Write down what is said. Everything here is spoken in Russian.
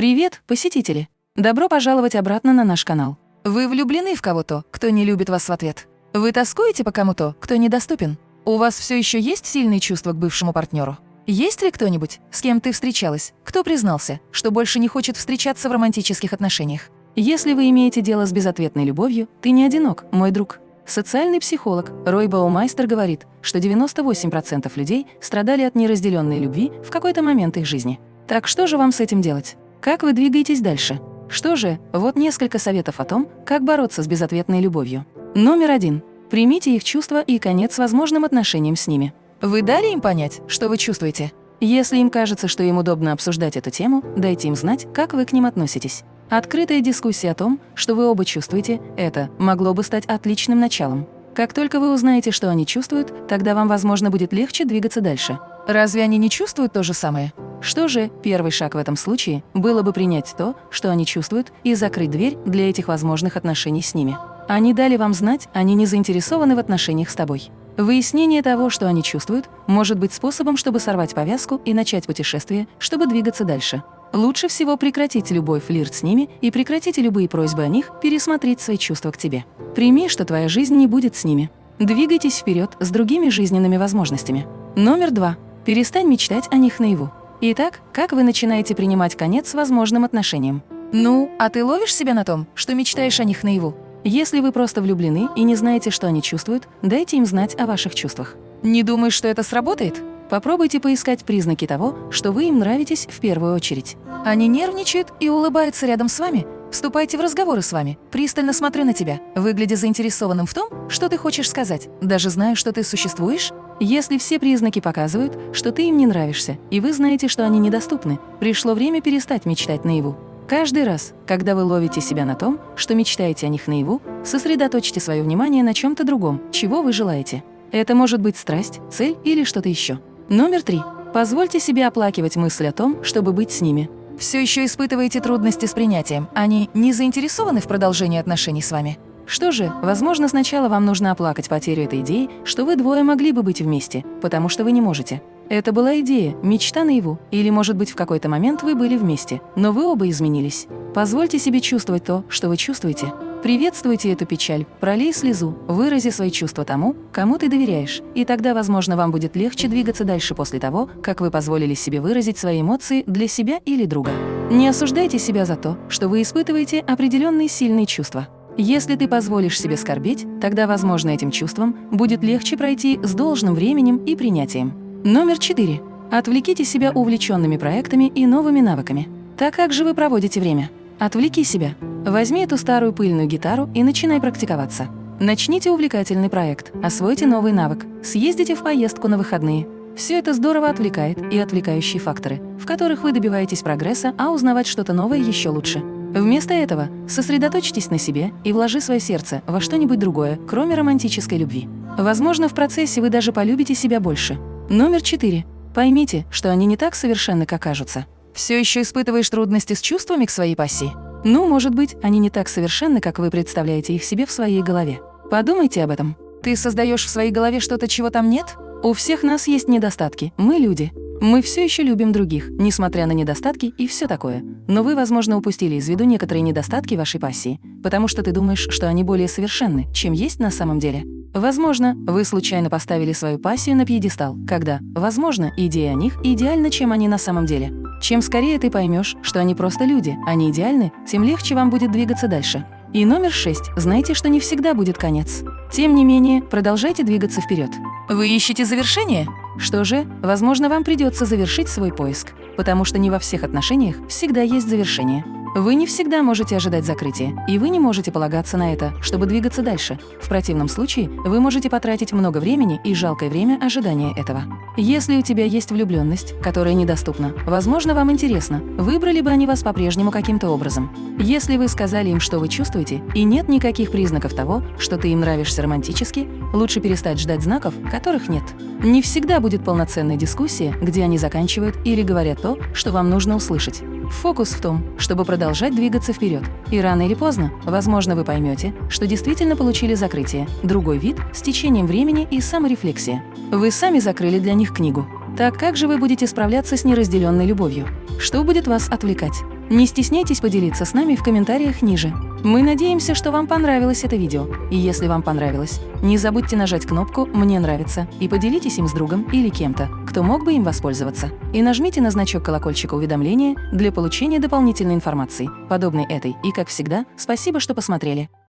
Привет, посетители! Добро пожаловать обратно на наш канал. Вы влюблены в кого-то, кто не любит вас в ответ? Вы тоскуете по кому-то, кто недоступен? У вас все еще есть сильные чувства к бывшему партнеру? Есть ли кто-нибудь, с кем ты встречалась, кто признался, что больше не хочет встречаться в романтических отношениях? Если вы имеете дело с безответной любовью, ты не одинок, мой друг. Социальный психолог Рой Баумайстер говорит, что 98% людей страдали от неразделенной любви в какой-то момент их жизни. Так что же вам с этим делать? Как вы двигаетесь дальше? Что же, вот несколько советов о том, как бороться с безответной любовью. Номер один. Примите их чувства и конец возможным отношениям с ними. Вы дали им понять, что вы чувствуете? Если им кажется, что им удобно обсуждать эту тему, дайте им знать, как вы к ним относитесь. Открытая дискуссия о том, что вы оба чувствуете, это могло бы стать отличным началом. Как только вы узнаете, что они чувствуют, тогда вам, возможно, будет легче двигаться дальше. Разве они не чувствуют то же самое? Что же, первый шаг в этом случае было бы принять то, что они чувствуют, и закрыть дверь для этих возможных отношений с ними. Они дали вам знать, они не заинтересованы в отношениях с тобой. Выяснение того, что они чувствуют, может быть способом, чтобы сорвать повязку и начать путешествие, чтобы двигаться дальше. Лучше всего прекратить любой флирт с ними и прекратите любые просьбы о них пересмотреть свои чувства к тебе. Прими, что твоя жизнь не будет с ними. Двигайтесь вперед с другими жизненными возможностями. Номер два. Перестань мечтать о них наяву. Итак, как вы начинаете принимать конец возможным отношениям? Ну, а ты ловишь себя на том, что мечтаешь о них наяву? Если вы просто влюблены и не знаете, что они чувствуют, дайте им знать о ваших чувствах. Не думаешь, что это сработает? Попробуйте поискать признаки того, что вы им нравитесь в первую очередь. Они нервничают и улыбаются рядом с вами? Вступайте в разговоры с вами, пристально смотрю на тебя, выглядя заинтересованным в том, что ты хочешь сказать, даже зная, что ты существуешь? Если все признаки показывают, что ты им не нравишься, и вы знаете, что они недоступны, пришло время перестать мечтать наяву. Каждый раз, когда вы ловите себя на том, что мечтаете о них наяву, сосредоточьте свое внимание на чем-то другом, чего вы желаете. Это может быть страсть, цель или что-то еще. Номер три. Позвольте себе оплакивать мысль о том, чтобы быть с ними. Все еще испытываете трудности с принятием. Они не заинтересованы в продолжении отношений с вами. Что же, возможно, сначала вам нужно оплакать потерю этой идеи, что вы двое могли бы быть вместе, потому что вы не можете. Это была идея, мечта наяву, или, может быть, в какой-то момент вы были вместе, но вы оба изменились. Позвольте себе чувствовать то, что вы чувствуете. Приветствуйте эту печаль, пролей слезу, вырази свои чувства тому, кому ты доверяешь, и тогда, возможно, вам будет легче двигаться дальше после того, как вы позволили себе выразить свои эмоции для себя или друга. Не осуждайте себя за то, что вы испытываете определенные сильные чувства. Если ты позволишь себе скорбеть, тогда, возможно, этим чувствам будет легче пройти с должным временем и принятием. Номер четыре. Отвлеките себя увлеченными проектами и новыми навыками. Так как же вы проводите время? Отвлеки себя. Возьми эту старую пыльную гитару и начинай практиковаться. Начните увлекательный проект, освойте новый навык, съездите в поездку на выходные. Все это здорово отвлекает и отвлекающие факторы, в которых вы добиваетесь прогресса, а узнавать что-то новое еще лучше. Вместо этого сосредоточьтесь на себе и вложи свое сердце во что-нибудь другое, кроме романтической любви. Возможно, в процессе вы даже полюбите себя больше. Номер четыре. Поймите, что они не так совершенны, как кажутся. Все еще испытываешь трудности с чувствами к своей пассии? Ну, может быть, они не так совершенны, как вы представляете их себе в своей голове. Подумайте об этом. Ты создаешь в своей голове что-то, чего там нет? У всех нас есть недостатки, мы люди. Мы все еще любим других, несмотря на недостатки и все такое. Но вы, возможно, упустили из виду некоторые недостатки вашей пассии, потому что ты думаешь, что они более совершенны, чем есть на самом деле. Возможно, вы случайно поставили свою пассию на пьедестал, когда, возможно, идея о них идеальна, чем они на самом деле. Чем скорее ты поймешь, что они просто люди, они идеальны, тем легче вам будет двигаться дальше. И номер шесть. Знайте, что не всегда будет конец. Тем не менее, продолжайте двигаться вперед. Вы ищете завершение? Что же, возможно, вам придется завершить свой поиск, потому что не во всех отношениях всегда есть завершение. Вы не всегда можете ожидать закрытия, и вы не можете полагаться на это, чтобы двигаться дальше. В противном случае вы можете потратить много времени и жалкое время ожидания этого. Если у тебя есть влюбленность, которая недоступна, возможно, вам интересно, выбрали бы они вас по-прежнему каким-то образом. Если вы сказали им, что вы чувствуете, и нет никаких признаков того, что ты им нравишься романтически, лучше перестать ждать знаков, которых нет. Не всегда будет полноценная дискуссия, где они заканчивают или говорят то, что вам нужно услышать. Фокус в том, чтобы продолжать двигаться вперед. И рано или поздно, возможно, вы поймете, что действительно получили закрытие, другой вид с течением времени и саморефлексия. Вы сами закрыли для них книгу. Так как же вы будете справляться с неразделенной любовью? Что будет вас отвлекать? Не стесняйтесь поделиться с нами в комментариях ниже. Мы надеемся, что вам понравилось это видео. И если вам понравилось, не забудьте нажать кнопку «Мне нравится» и поделитесь им с другом или кем-то, кто мог бы им воспользоваться. И нажмите на значок колокольчика уведомления для получения дополнительной информации, подобной этой. И, как всегда, спасибо, что посмотрели.